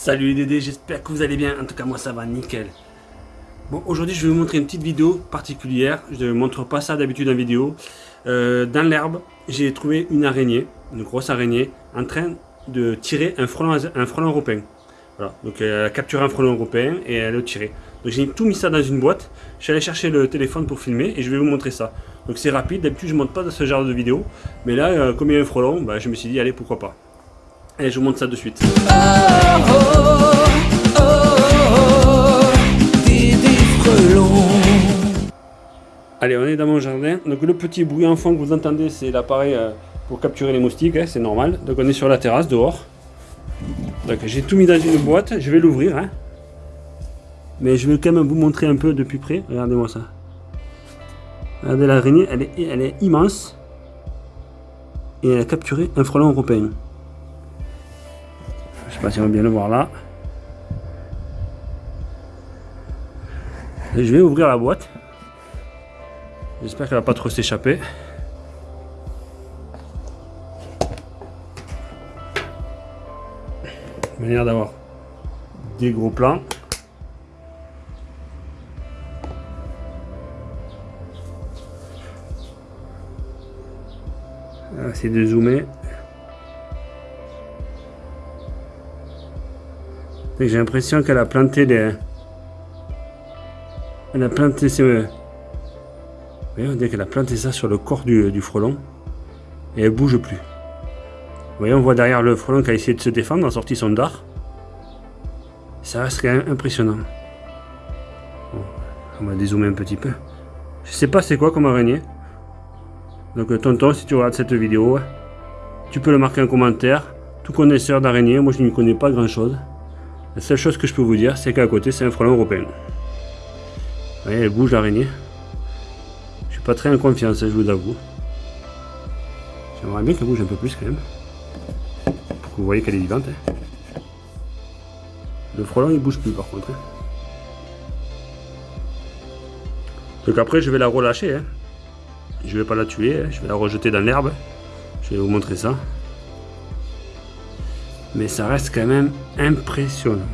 Salut les Dédés, j'espère que vous allez bien. En tout cas, moi ça va nickel. Bon, aujourd'hui je vais vous montrer une petite vidéo particulière. Je ne montre pas ça d'habitude en vidéo. Euh, dans l'herbe, j'ai trouvé une araignée, une grosse araignée, en train de tirer un frelon, un frelon européen. Voilà, donc elle a capturé un frelon européen et elle le tiré. Donc j'ai tout mis ça dans une boîte. Je suis allé chercher le téléphone pour filmer et je vais vous montrer ça. Donc c'est rapide, d'habitude je ne monte pas ce genre de vidéo. Mais là, euh, comme il y a un frelon, bah, je me suis dit allez pourquoi pas. Et je vous montre ça de suite. Allez, on est dans mon jardin. Donc le petit bruit enfant que vous entendez, c'est l'appareil euh, pour capturer les moustiques, hein, c'est normal. Donc on est sur la terrasse, dehors. Donc j'ai tout mis dans une boîte, je vais l'ouvrir. Hein. Mais je vais quand même vous montrer un peu depuis près. Regardez-moi ça. Regardez l'araignée, elle est, elle est immense. Et elle a capturé un frelon européen. Sais pas si on va bien le voir là. je vais ouvrir la boîte. J'espère qu'elle va pas trop s'échapper. Manière d'avoir des gros plans. Essayer de zoomer. J'ai l'impression qu'elle a planté des... Elle a planté ses... Voyez, on qu'elle a planté ça sur le corps du, frelon. Et elle bouge plus. Voyez, on voit derrière le frelon qui a essayé de se défendre, a sorti son dard. Ça reste quand même impressionnant. on va dézoomer un petit peu. Je sais pas c'est quoi comme araignée. Donc euh, tonton, si tu regardes cette vidéo, tu peux le marquer en commentaire. Tout connaisseur d'araignée, moi je n'y connais pas grand chose. La seule chose que je peux vous dire, c'est qu'à côté, c'est un frelon européen. Vous voyez, elle bouge l'araignée? Je suis pas très en confiance, je vous avoue. J'aimerais bien qu'elle bouge un peu plus quand même. Pour que vous voyez qu'elle est vivante. Hein. Le frelon, il bouge plus par contre. Hein. Donc après, je vais la relâcher. Hein. Je vais pas la tuer, je vais la rejeter dans l'herbe. Je vais vous montrer ça. Mais ça reste quand même impressionnant.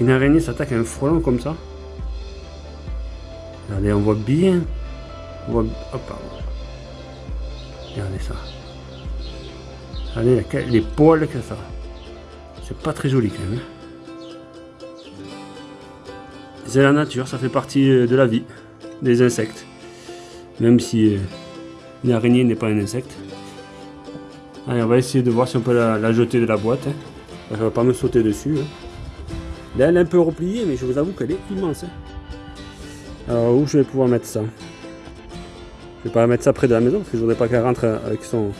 Une araignée s'attaque à un frelon comme ça? Regardez, on voit bien. On voit... Regardez ça. Regardez les poils que ça. C'est pas très joli quand même. Hein. C'est la nature, ça fait partie euh, de la vie des insectes. Même si euh, une araignée n'est pas un insecte. Allez, on va essayer de voir si on peut la, jeter de la boîte. Hein. Elle va pas me sauter dessus. Hein. Là, elle est un peu repliée, mais je vous avoue qu'elle est immense. Hein. Alors, où je vais pouvoir mettre ça? Je vais pas mettre ça près de la maison, parce que je voudrais pas qu'elle rentre avec son,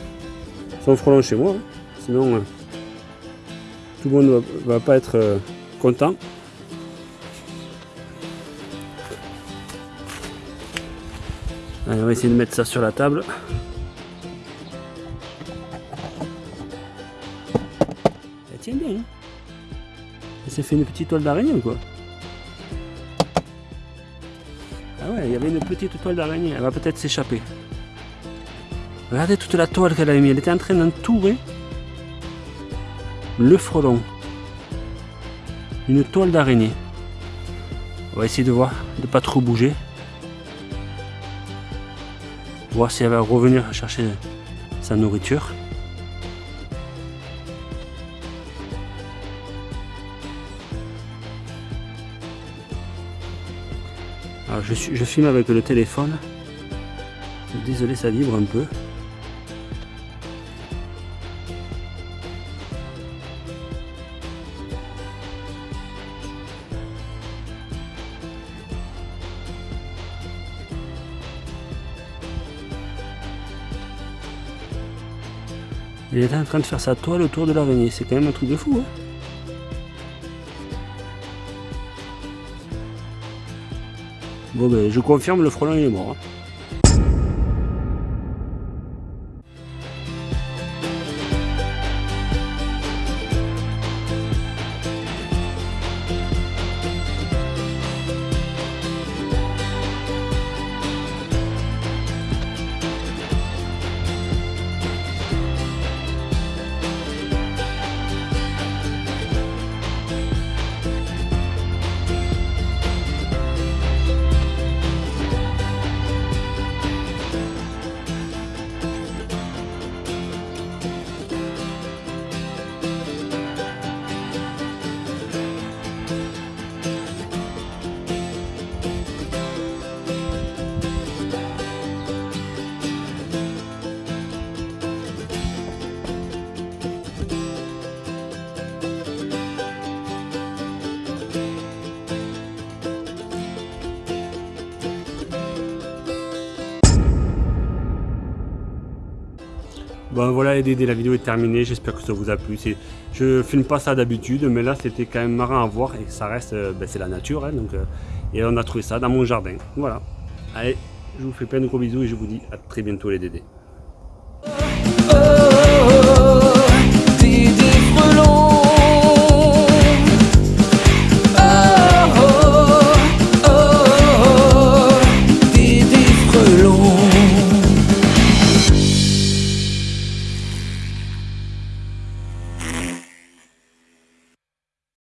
frelon chez moi. Sinon, euh, tout le monde va, va pas être euh, content. Allez, on va essayer de mettre ça sur la table. Bien. Elle s'est fait une petite toile d'araignée ou quoi Ah ouais, il y avait une petite toile d'araignée. Elle va peut-être s'échapper. Regardez toute la toile qu'elle a mis. Elle était en train d'entourer le frelon. Une toile d'araignée. On va essayer de voir, de pas trop bouger. Voir si elle va revenir chercher sa nourriture. Je filme avec le téléphone. Désolé, ça vibre un peu. Il est en train de faire sa toile autour de l'araignée. C'est quand même un truc de fou. Hein Bon ben je confirme le frelon il est mort. Hein. Bon voilà les Dédés, la vidéo est terminée, j'espère que ça vous a plu. Je filme pas ça d'habitude, mais là c'était quand même marrant à voir et ça reste, euh, ben, c'est la nature. Hein, donc, euh, et on a trouvé ça dans mon jardin. Voilà. Allez, je vous fais plein de gros bisous et je vous dis à très bientôt les Dédés.